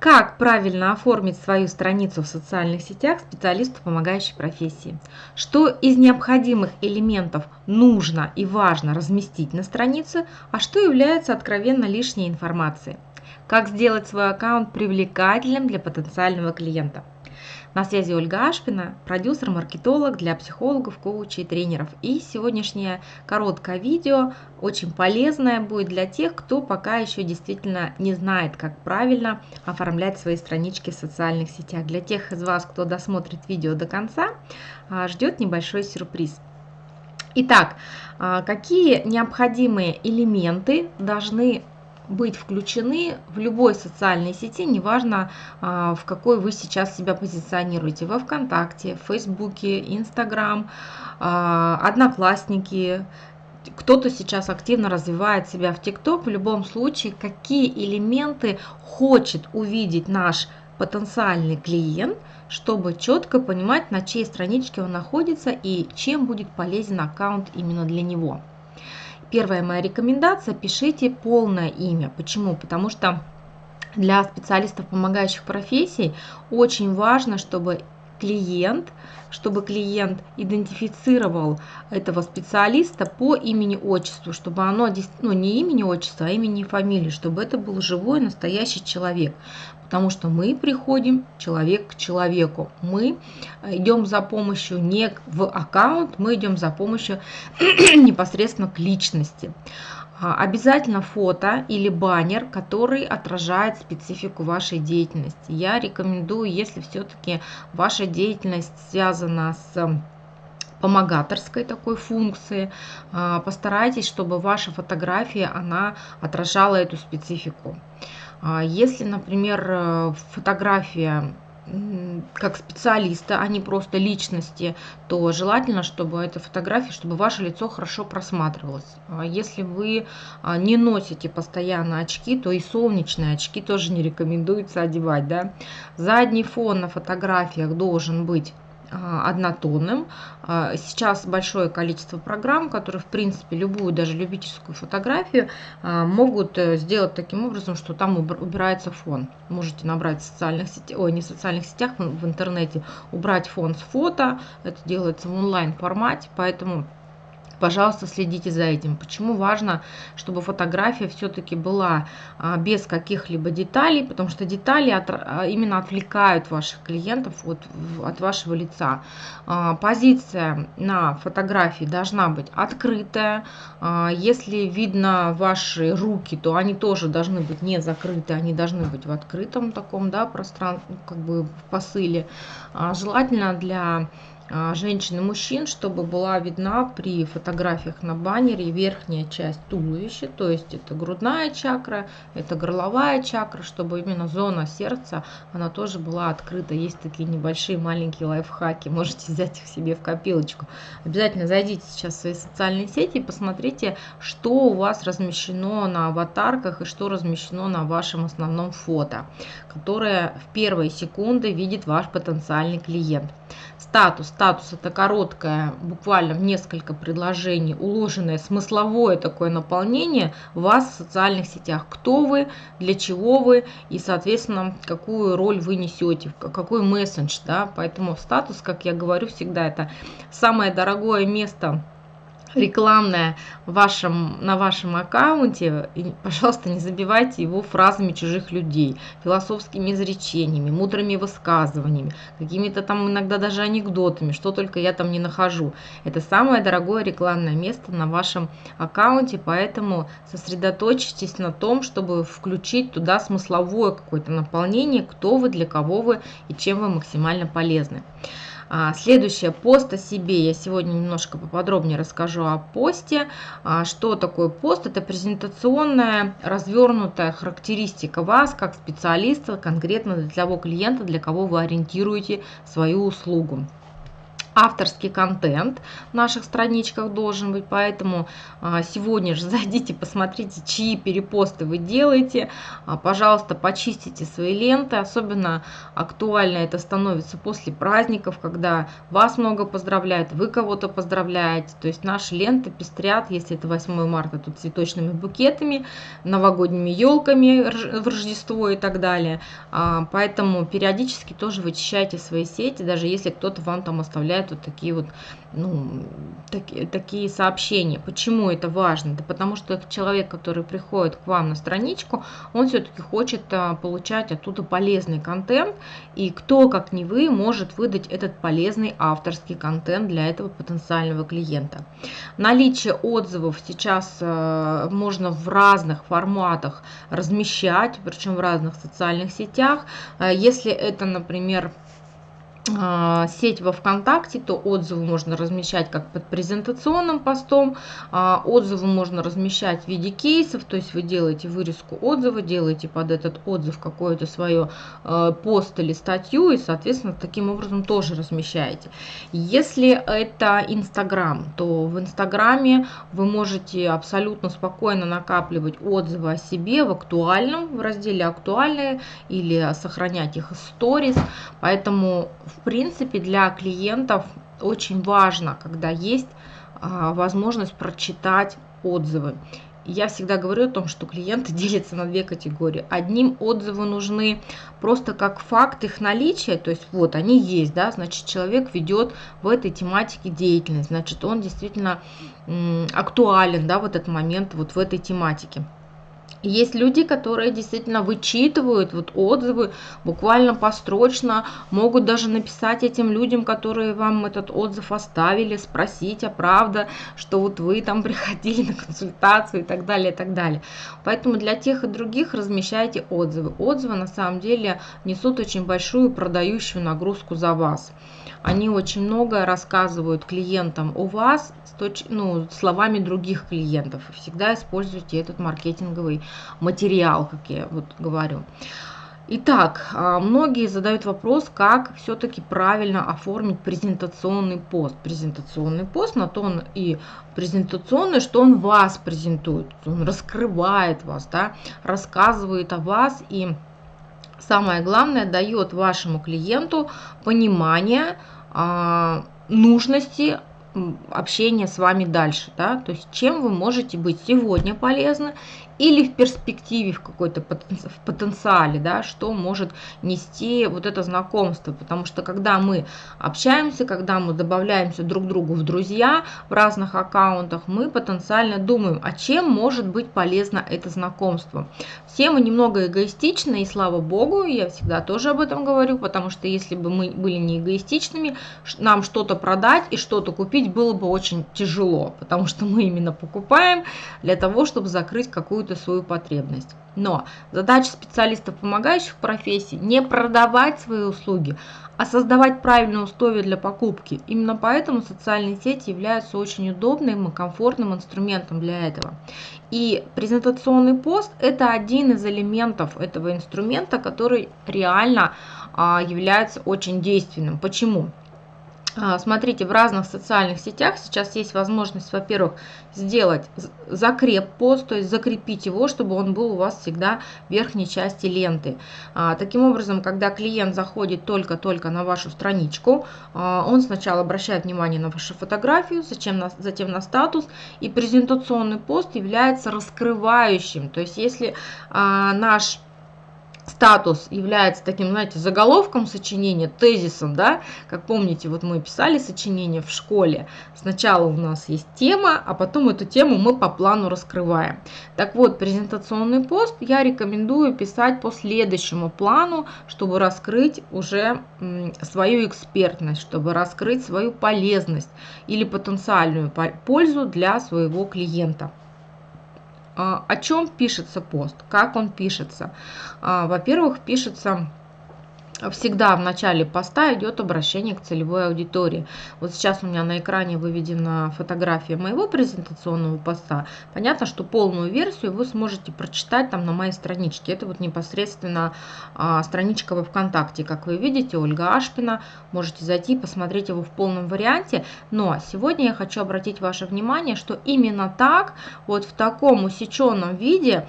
Как правильно оформить свою страницу в социальных сетях специалисту помогающей профессии? Что из необходимых элементов нужно и важно разместить на странице, а что является откровенно лишней информацией? Как сделать свой аккаунт привлекательным для потенциального клиента? На связи Ольга Ашпина, продюсер-маркетолог для психологов, коучей тренеров. И сегодняшнее короткое видео очень полезное будет для тех, кто пока еще действительно не знает, как правильно оформлять свои странички в социальных сетях. Для тех из вас, кто досмотрит видео до конца, а, ждет небольшой сюрприз. Итак, а, какие необходимые элементы должны быть включены в любой социальной сети, неважно а, в какой вы сейчас себя позиционируете, во ВКонтакте, в Фейсбуке, Инстаграм, а, Одноклассники, кто-то сейчас активно развивает себя в ТикТок, в любом случае, какие элементы хочет увидеть наш потенциальный клиент, чтобы четко понимать, на чьей страничке он находится и чем будет полезен аккаунт именно для него. Первая моя рекомендация – пишите полное имя. Почему? Потому что для специалистов помогающих профессий очень важно, чтобы клиент, чтобы клиент идентифицировал этого специалиста по имени-отчеству, чтобы оно, ну не имени-отчество, а имени и фамилии, чтобы это был живой настоящий человек потому что мы приходим человек к человеку. Мы идем за помощью не в аккаунт, мы идем за помощью непосредственно к личности. А, обязательно фото или баннер, который отражает специфику вашей деятельности. Я рекомендую, если все-таки ваша деятельность связана с помогаторской такой функции. А, постарайтесь, чтобы ваша фотография она отражала эту специфику. А если, например, э, фотография как специалиста, а не просто личности, то желательно, чтобы эта фотография, чтобы ваше лицо хорошо просматривалось. А если вы а, не носите постоянно очки, то и солнечные очки тоже не рекомендуется одевать. Да? Задний фон на фотографиях должен быть однотонным. А, сейчас большое количество программ, которые, в принципе, любую, даже любительскую фотографию а, могут э, сделать таким образом, что там убирается фон. Можете набрать в социальных сетях, ой, не в социальных сетях, в интернете, убрать фон с фото. Это делается в онлайн формате, поэтому пожалуйста, следите за этим. Почему важно, чтобы фотография все-таки была а, без каких-либо деталей, потому что детали от, а, именно отвлекают ваших клиентов от, от вашего лица. А, позиция на фотографии должна быть открытая. Если видно ваши руки, то они тоже должны быть не закрыты, они должны быть в открытом таком да, пространстве, как бы в посыле. Желательно для женщин и мужчин, чтобы была видна при фотографиях на баннере верхняя часть туловища, то есть это грудная чакра, это горловая чакра, чтобы именно зона сердца, она тоже была открыта. Есть такие небольшие маленькие лайфхаки, можете взять их себе в копилочку. Обязательно зайдите сейчас в свои социальные сети и посмотрите, что у вас размещено на аватарках и что размещено на вашем основном фото, которое в первые секунды видит ваш потенциальный клиент. Статус. Статус это короткое, буквально в несколько предложений, уложенное смысловое такое наполнение вас в социальных сетях. Кто вы, для чего вы и, соответственно, какую роль вы несете, какой месседж. Да? Поэтому статус, как я говорю всегда, это самое дорогое место рекламная вашем, на вашем аккаунте, и, пожалуйста, не забивайте его фразами чужих людей, философскими изречениями, мудрыми высказываниями, какими-то там иногда даже анекдотами, что только я там не нахожу. Это самое дорогое рекламное место на вашем аккаунте, поэтому сосредоточьтесь на том, чтобы включить туда смысловое какое-то наполнение, кто вы, для кого вы и чем вы максимально полезны. А, следующее, пост о себе. Я сегодня немножко поподробнее расскажу о посте. А, что такое пост? Это презентационная, развернутая характеристика вас как специалиста, конкретно для того клиента, для кого вы ориентируете свою услугу. Авторский контент в наших страничках должен быть, поэтому а, сегодня же зайдите, посмотрите, чьи перепосты вы делаете, а, пожалуйста, почистите свои ленты, особенно актуально это становится после праздников, когда вас много поздравляют, вы кого-то поздравляете, то есть наши ленты пестрят, если это 8 марта, то цветочными букетами, новогодними елками в Рождество и так далее, а, поэтому периодически тоже вычищайте свои сети, даже если кто-то вам там оставляет вот такие вот ну, такие, такие сообщения. Почему это важно? Да потому что человек, который приходит к вам на страничку, он все-таки хочет а, получать оттуда полезный контент, и кто, как не вы, может выдать этот полезный авторский контент для этого потенциального клиента. Наличие отзывов сейчас а, можно в разных форматах размещать, причем в разных социальных сетях. А, если это, например, сеть во ВКонтакте, то отзывы можно размещать как под презентационным постом, а, отзывы можно размещать в виде кейсов, то есть вы делаете вырезку отзыва, делаете под этот отзыв какое-то свое а, пост или статью, и, соответственно, таким образом тоже размещаете. Если это Инстаграм, то в Инстаграме вы можете абсолютно спокойно накапливать отзывы о себе в актуальном, в разделе актуальные, или сохранять их в сторис, поэтому в в принципе, для клиентов очень важно, когда есть а, возможность прочитать отзывы. Я всегда говорю о том, что клиенты делятся на две категории. Одним отзывы нужны просто как факт их наличия, то есть вот они есть, да, значит человек ведет в этой тематике деятельность, значит он действительно актуален, да, в этот момент вот в этой тематике. Есть люди, которые действительно вычитывают вот отзывы буквально построчно, могут даже написать этим людям, которые вам этот отзыв оставили, спросить, а правда, что вот вы там приходили на консультацию и так далее, и так далее. Поэтому для тех и других размещайте отзывы. Отзывы на самом деле несут очень большую продающую нагрузку за вас. Они очень многое рассказывают клиентам о вас ну, словами других клиентов. Всегда используйте этот маркетинговый материал, как я вот говорю. Итак, а, многие задают вопрос, как все-таки правильно оформить презентационный пост. Презентационный пост, на то он и презентационный, что он вас презентует, он раскрывает вас, да, рассказывает о вас и самое главное, дает вашему клиенту понимание а, нужности общения с вами дальше, да, то есть чем вы можете быть сегодня полезны или в перспективе, в какой-то в потенциале, да, что может нести вот это знакомство. Потому что когда мы общаемся, когда мы добавляемся друг другу в друзья в разных аккаунтах, мы потенциально думаем, а чем может быть полезно это знакомство. Все мы немного эгоистичны, и слава богу, я всегда тоже об этом говорю, потому что если бы мы были не эгоистичными, нам что-то продать и что-то купить было бы очень тяжело, потому что мы именно покупаем для того, чтобы закрыть какую-то какую-то свою потребность. Но задача специалистов, помогающих профессии, не продавать свои услуги, а создавать правильные условия для покупки. Именно поэтому социальные сети являются очень удобным и комфортным инструментом для этого. И презентационный пост – это один из элементов этого инструмента, который реально а, является очень действенным. Почему? А, смотрите, в разных социальных сетях сейчас есть возможность, во-первых, сделать закреп пост, то есть закрепить его, чтобы он был у вас всегда в верхней части ленты. А, таким образом, когда клиент заходит только-только на вашу страничку, а, он сначала обращает внимание на вашу фотографию, затем на, затем на статус, и презентационный пост является раскрывающим. То есть если наш статус является таким, знаете, заголовком сочинения, тезисом, да, как помните, вот мы писали сочинение в школе, сначала у нас есть тема, а потом эту тему мы по плану раскрываем. Так вот, презентационный пост я рекомендую писать по следующему плану, чтобы раскрыть уже свою экспертность, чтобы раскрыть свою полезность или потенциальную пользу для своего клиента. А, о чем пишется пост, как он пишется. А, во-первых, пишется всегда в начале поста идет обращение к целевой аудитории. Вот сейчас у меня на экране выведена фотография моего презентационного поста. Понятно, что полную версию вы сможете прочитать там на моей страничке. Это вот непосредственно а, страничка во ВКонтакте. Как вы видите, Ольга Ашпина. Можете зайти и посмотреть его в полном варианте. Но сегодня я хочу обратить ваше внимание, что именно так, вот в таком усеченном виде,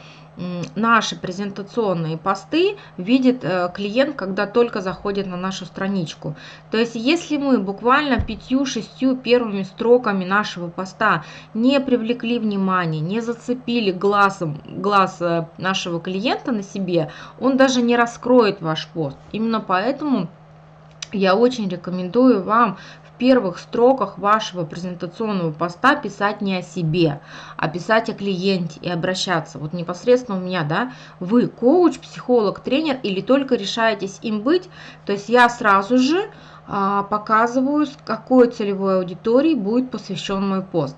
наши презентационные посты видит э, клиент, когда только заходит на нашу страничку. То есть, если мы буквально пятью-шестью первыми строками нашего поста не привлекли внимание, не зацепили глазом, глаз э, нашего клиента на себе, он даже не раскроет ваш пост. Именно поэтому я очень рекомендую вам первых строках вашего презентационного поста писать не о себе, а писать о клиенте и обращаться. Вот непосредственно у меня, да, вы коуч, психолог, тренер или только решаетесь им быть, то есть я сразу же а, показываю, какой целевой аудитории будет посвящен мой пост.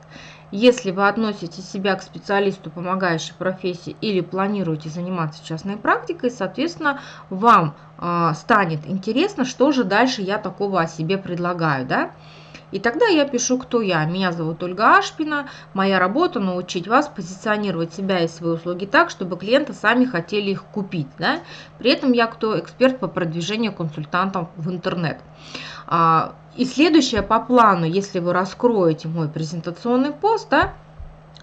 Если вы относите себя к специалисту помогающей профессии или планируете заниматься частной практикой, соответственно, вам э, станет интересно, что же дальше я такого о себе предлагаю. Да? И тогда я пишу, кто я. Меня зовут Ольга Ашпина. Моя работа – научить вас позиционировать себя и свои услуги так, чтобы клиенты сами хотели их купить. Да? При этом я кто эксперт по продвижению консультантов в интернет. А, и следующее по плану, если вы раскроете мой презентационный пост, да,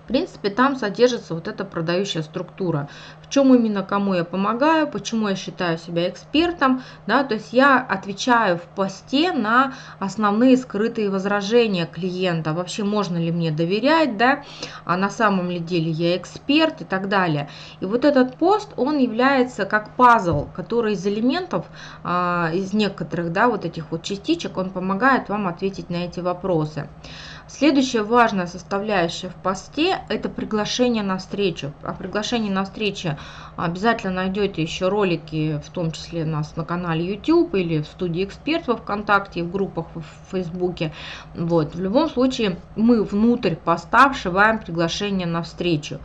принципе, там содержится вот эта продающая структура. В чем именно кому я помогаю, почему я считаю себя экспертом. Да, то есть я отвечаю в посте на основные скрытые возражения клиента. Вообще, можно ли мне доверять, да, а на самом ли деле я эксперт и так далее. И вот этот пост, он является как пазл, который из элементов, а, из некоторых, да, вот этих вот частичек, он помогает вам ответить на эти вопросы. Следующая важная составляющая в посте – это приглашение на встречу. О приглашении на встречу обязательно найдете еще ролики, в том числе нас на канале YouTube или в студии экспертов ВКонтакте, в группах в Фейсбуке. Вот. В любом случае мы внутрь поста вшиваем приглашение на встречу.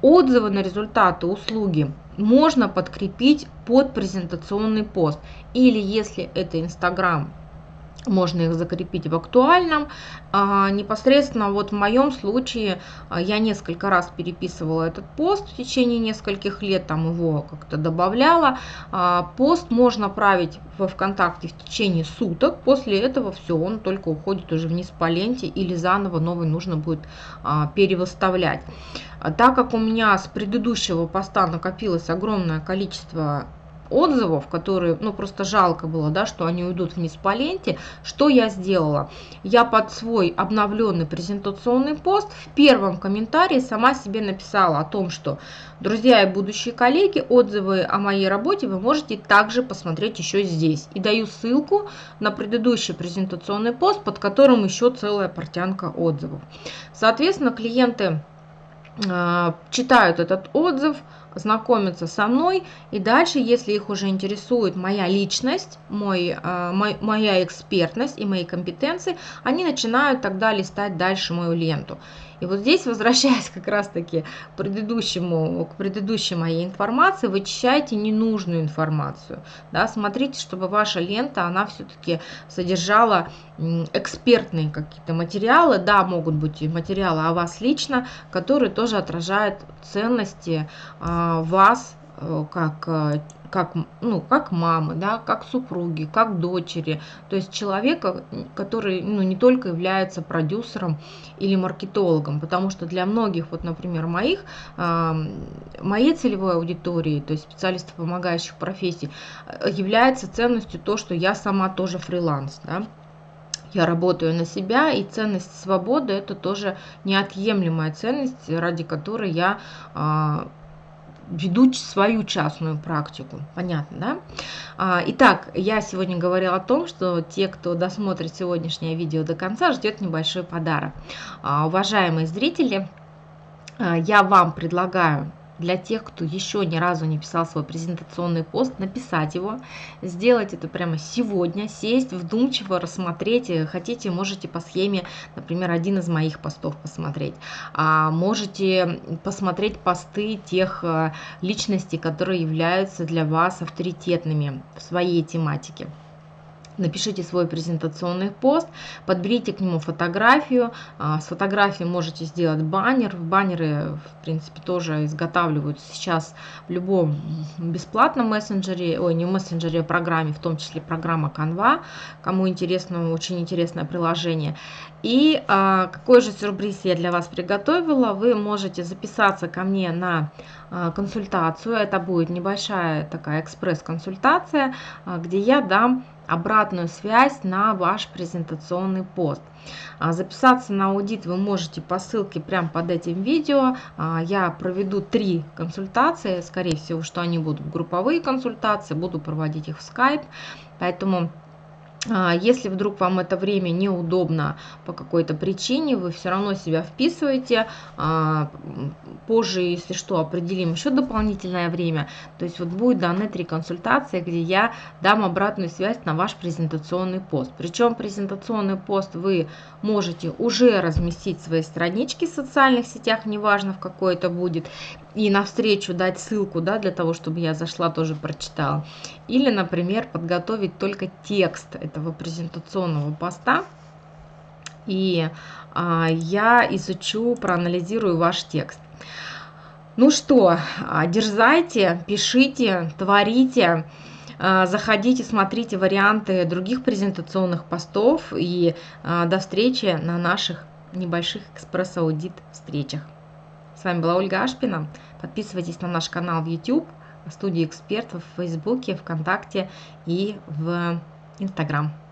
Отзывы на результаты услуги можно подкрепить под презентационный пост. Или если это Инстаграм можно их закрепить в актуальном. А, непосредственно вот в моем случае а, я несколько раз переписывала этот пост в течение нескольких лет, там его как-то добавляла. А, пост можно править во ВКонтакте в течение суток, после этого все, он только уходит уже вниз по ленте или заново новый нужно будет а, перевыставлять. Так как у меня с предыдущего поста накопилось огромное количество отзывов, которые, ну, просто жалко было, да, что они уйдут вниз по ленте, что я сделала? Я под свой обновленный презентационный пост в первом комментарии сама себе написала о том, что, друзья и будущие коллеги, отзывы о моей работе вы можете также посмотреть еще здесь. И даю ссылку на предыдущий презентационный пост, под которым еще целая портянка отзывов. Соответственно, клиенты э, читают этот отзыв, знакомятся со мной, и дальше, если их уже интересует моя личность, мой, э, мой, моя экспертность и мои компетенции, они начинают тогда листать дальше мою ленту. И вот здесь, возвращаясь как раз-таки к предыдущему, к предыдущей моей информации, вычищайте ненужную информацию. Да, смотрите, чтобы ваша лента, она все-таки содержала экспертные какие-то материалы. Да, могут быть и материалы о вас лично, которые тоже отражают ценности а, вас э, как э, как, ну, как мамы, да, как супруги, как дочери. То есть человека, который ну, не только является продюсером или маркетологом, потому что для многих, вот, например, моих, моей целевой аудитории, то есть специалистов, помогающих профессий, э, является ценностью то, что я сама тоже фриланс. Да? я работаю на себя, и ценность свободы это тоже неотъемлемая ценность, ради которой я а, веду свою частную практику. Понятно, да? А, итак, я сегодня говорила о том, что те, кто досмотрит сегодняшнее видео до конца, ждет небольшой подарок. А, уважаемые зрители, а, я вам предлагаю для тех, кто еще ни разу не писал свой презентационный пост, написать его, сделать это прямо сегодня, сесть вдумчиво, рассмотреть. Хотите, можете по схеме, например, один из моих постов посмотреть. А можете посмотреть посты тех э, личностей, которые являются для вас авторитетными в своей тематике напишите свой презентационный пост, подберите к нему фотографию. А, с фотографией можете сделать баннер. Баннеры, в принципе, тоже изготавливают сейчас в любом бесплатном мессенджере, ой, не мессенджере, а программе, в том числе программа Canva. Кому интересно, очень интересное приложение. И а, какой же сюрприз я для вас приготовила? Вы можете записаться ко мне на а, консультацию. Это будет небольшая такая экспресс-консультация, где я дам обратную связь на ваш презентационный пост. А, записаться на аудит вы можете по ссылке прямо под этим видео. А, я проведу три консультации, скорее всего, что они будут групповые консультации, буду проводить их в Skype. Поэтому если вдруг вам это время неудобно по какой-то причине, вы все равно себя вписываете. А, позже, если что, определим еще дополнительное время. То есть вот будет даны три консультации, где я дам обратную связь на ваш презентационный пост. Причем презентационный пост вы можете уже разместить в своей страничке в социальных сетях, неважно в какой это будет, и навстречу дать ссылку, да, для того, чтобы я зашла, тоже прочитала. Или, например, подготовить только текст этого презентационного поста. И а, я изучу, проанализирую ваш текст. Ну что, а, дерзайте, пишите, творите, а, заходите, смотрите варианты других презентационных постов и а, до встречи на наших небольших экспресс-аудит встречах. С вами была Ольга Ашпина. Подписывайтесь на наш канал в YouTube, студии экспертов в Фейсбуке, ВКонтакте и в Инстаграм.